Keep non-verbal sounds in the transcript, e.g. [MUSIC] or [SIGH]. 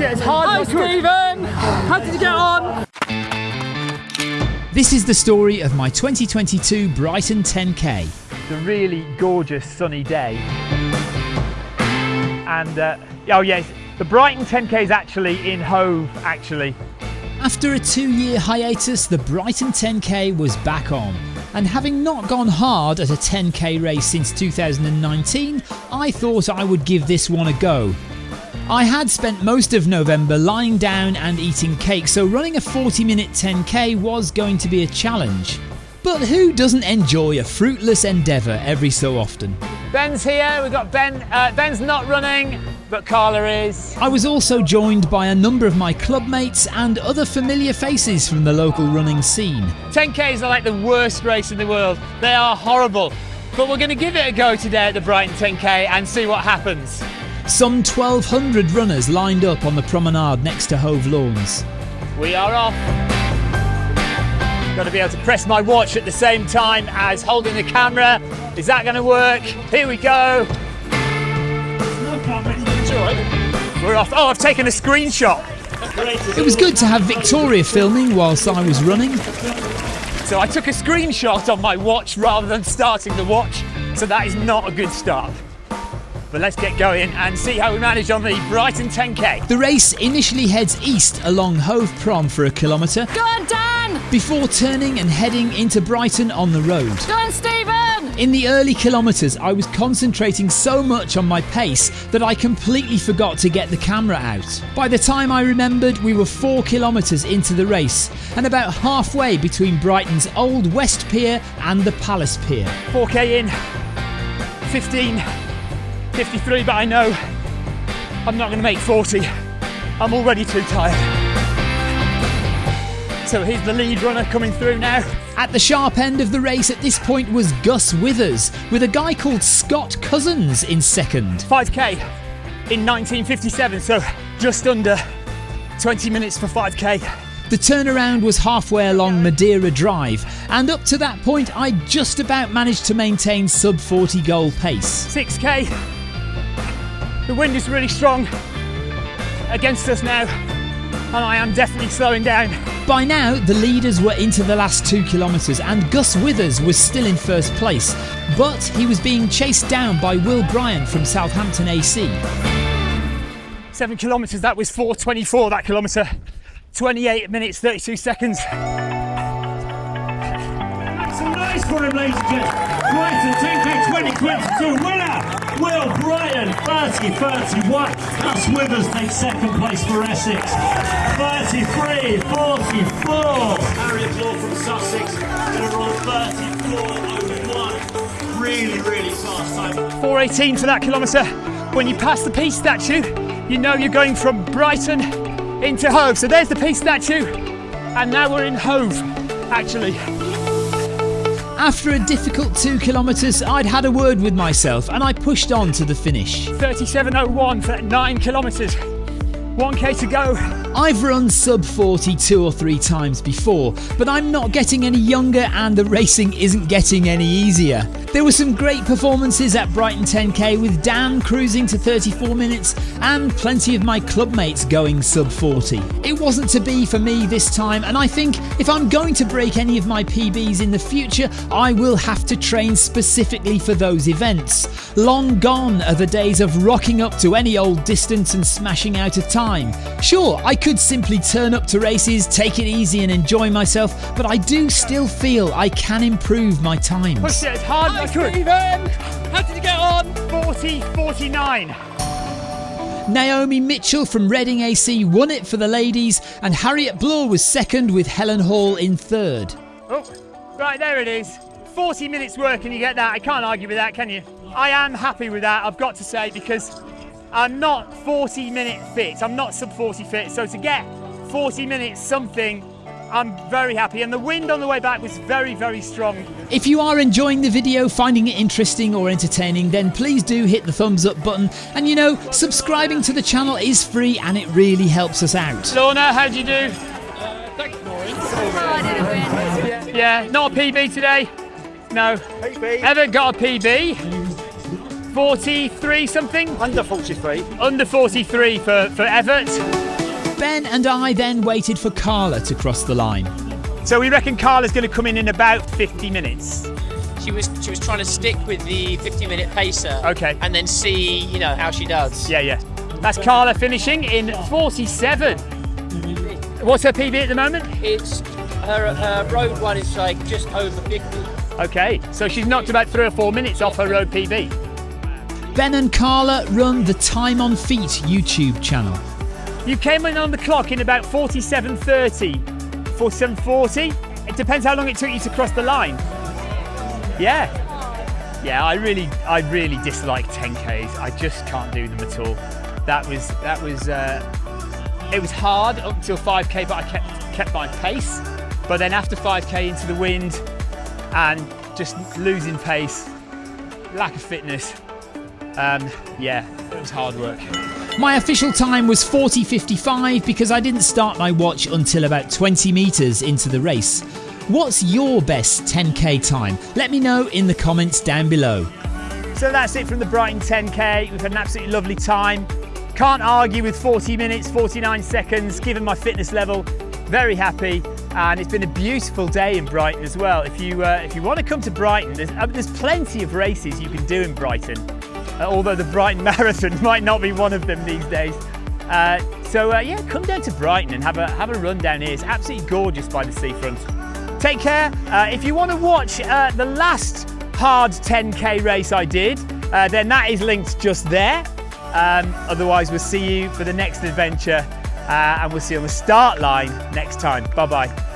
It's hard. Hi, Stephen. How did you get on? This is the story of my 2022 Brighton 10K. It's a really gorgeous sunny day. And, uh, oh yes, the Brighton 10K is actually in Hove, actually. After a two year hiatus, the Brighton 10K was back on. And having not gone hard at a 10k race since 2019, I thought I would give this one a go. I had spent most of November lying down and eating cake, so running a 40 minute 10k was going to be a challenge. But who doesn't enjoy a fruitless endeavour every so often? Ben's here, we've got Ben. Uh, Ben's not running, but Carla is. I was also joined by a number of my clubmates and other familiar faces from the local running scene. 10Ks are like the worst race in the world, they are horrible. But we're going to give it a go today at the Brighton 10K and see what happens. Some 1,200 runners lined up on the promenade next to Hove Lawns. We are off. Got to be able to press my watch at the same time as holding the camera. Is that going to work? Here we go. We're off. Oh, I've taken a screenshot. It was good to have Victoria filming whilst I was running. So I took a screenshot on my watch rather than starting the watch. So that is not a good start. But let's get going and see how we manage on the Brighton 10K. The race initially heads east along Hove Prom for a kilometre. Go on, Dan. Before turning and heading into Brighton on the road. Go on, Stephen. In the early kilometres, I was concentrating so much on my pace that I completely forgot to get the camera out. By the time I remembered, we were four kilometres into the race and about halfway between Brighton's Old West Pier and the Palace Pier. 4K in, 15, 53, but I know I'm not going to make 40. I'm already too tired. So here's the lead runner coming through now. At the sharp end of the race at this point was Gus Withers, with a guy called Scott Cousins in second. 5K in 1957, so just under 20 minutes for 5K. The turnaround was halfway along Madeira Drive, and up to that point, I just about managed to maintain sub 40 goal pace. 6K. The wind is really strong against us now, and I am definitely slowing down. By now, the leaders were into the last two kilometres, and Gus Withers was still in first place, but he was being chased down by Will Bryant from Southampton AC. Seven kilometres, that was 424 that kilometre. 28 minutes, 32 seconds. That's a nice for him, ladies and gentlemen. Brighton 10K 2022 winner, Will Bryant, 30 31. Gus Withers takes second place for Essex, 33 44. Harriet Law from Sussex, going to run 34 Really, really fast time. 418 for that kilometre. When you pass the Peace statue, you know you're going from Brighton into Hove. So there's the Peace statue, and now we're in Hove, actually. After a difficult two kilometres, I'd had a word with myself and I pushed on to the finish. 37.01 for nine kilometres. 1k to go. I've run sub 40 two or three times before, but I'm not getting any younger and the racing isn't getting any easier. There were some great performances at Brighton 10k with Dan cruising to 34 minutes and plenty of my clubmates going sub 40. It wasn't to be for me this time, and I think if I'm going to break any of my PBs in the future, I will have to train specifically for those events. Long gone are the days of rocking up to any old distance and smashing out a time. Sure, I could simply turn up to races, take it easy, and enjoy myself, but I do still feel I can improve my times. Pushed it as hard as I could. Stephen. How did you get on? 40 49. Naomi Mitchell from Reading AC won it for the ladies, and Harriet Bloor was second with Helen Hall in third. Oh, right there it is. 40 minutes work and you get that. I can't argue with that, can you? I am happy with that, I've got to say, because I'm not 40 minute fit. I'm not sub 40 fit. So to get 40 minutes something, I'm very happy. And the wind on the way back was very, very strong. If you are enjoying the video, finding it interesting or entertaining, then please do hit the thumbs up button. And you know, subscribing to the channel is free and it really helps us out. Lorna, how'd you do? Uh, thanks, Maureen. Oh, I didn't win. Yeah, not a PB today. No. PB. Ever got a PB? 43 something? Under 43. Under 43 for, for Everett. Ben and I then waited for Carla to cross the line. So we reckon Carla's going to come in in about 50 minutes. She was she was trying to stick with the 50 minute pacer. Okay. And then see, you know, how she does. Yeah, yeah. That's Carla finishing in 47. What's her PB at the moment? It's her her road one is like just over 50. Okay, so she's knocked about three or four minutes off her road PB. Ben and Carla run the Time on Feet YouTube channel. You came in on the clock in about 47.30, 47.40. It depends how long it took you to cross the line. Yeah. Yeah, I really, I really dislike 10Ks. I just can't do them at all. That was, that was, uh, it was hard up until 5K, but I kept, kept my pace. But then after 5K into the wind and just losing pace, lack of fitness, um, yeah, it was hard work. My official time was 40.55 because I didn't start my watch until about 20 metres into the race. What's your best 10k time? Let me know in the comments down below. So that's it from the Brighton 10K. We've had an absolutely lovely time. Can't argue with 40 minutes, 49 seconds, given my fitness level. Very happy. And it's been a beautiful day in Brighton as well. If you uh, if you want to come to Brighton, there's, uh, there's plenty of races you can do in Brighton. Uh, although the Brighton [LAUGHS] Marathon might not be one of them these days. Uh, so uh, yeah, come down to Brighton and have a have a run down here. It's absolutely gorgeous by the seafront. Take care. Uh, if you want to watch uh, the last hard 10k race I did, uh, then that is linked just there. Um, otherwise, we'll see you for the next adventure, and we'll see you on the start line next time. Bye bye.